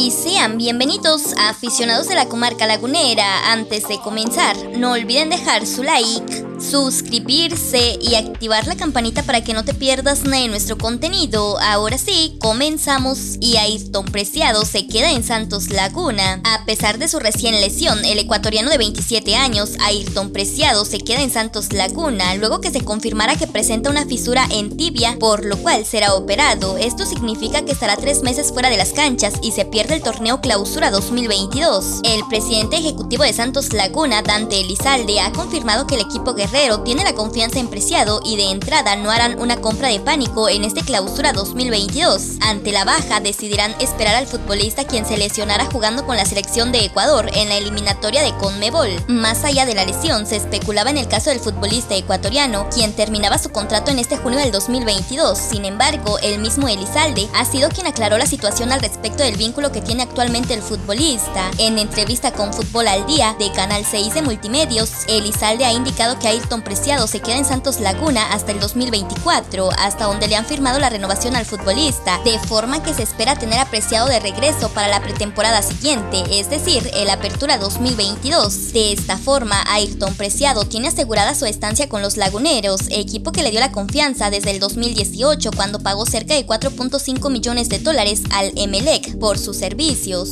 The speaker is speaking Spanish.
y sean bienvenidos a aficionados de la comarca lagunera. Antes de comenzar, no olviden dejar su like, suscribirse y activar la campanita para que no te pierdas nada de nuestro contenido. Ahora sí, comenzamos y Ayrton Preciado se queda en Santos Laguna. A pesar de su recién lesión, el ecuatoriano de 27 años, Ayrton Preciado, se queda en Santos Laguna luego que se confirmara que presenta una fisura en tibia, por lo cual será operado. Esto significa que estará tres meses fuera de las canchas y se pierde el torneo Clausura 2022. El presidente ejecutivo de Santos Laguna, Dante Elizalde, ha confirmado que el equipo Guerrero tiene la confianza en Preciado y de entrada no harán una compra de pánico en este Clausura 2022. Ante la baja, decidirán esperar al futbolista quien se lesionara jugando con la selección de Ecuador en la eliminatoria de Conmebol. Más allá de la lesión, se especulaba en el caso del futbolista ecuatoriano, quien terminaba su contrato en este junio del 2022. Sin embargo, el mismo Elizalde ha sido quien aclaró la situación al respecto del vínculo que tiene actualmente el futbolista. En entrevista con Fútbol al Día de Canal 6 de Multimedios, Elizalde ha indicado que Ayrton Preciado se queda en Santos Laguna hasta el 2024, hasta donde le han firmado la renovación al futbolista, de forma que se espera tener apreciado de regreso para la pretemporada siguiente, es decir, el Apertura 2022. De esta forma, Ayrton Preciado tiene asegurada su estancia con los Laguneros, equipo que le dio la confianza desde el 2018 cuando pagó cerca de 4.5 millones de dólares al Emelec por sus servicios.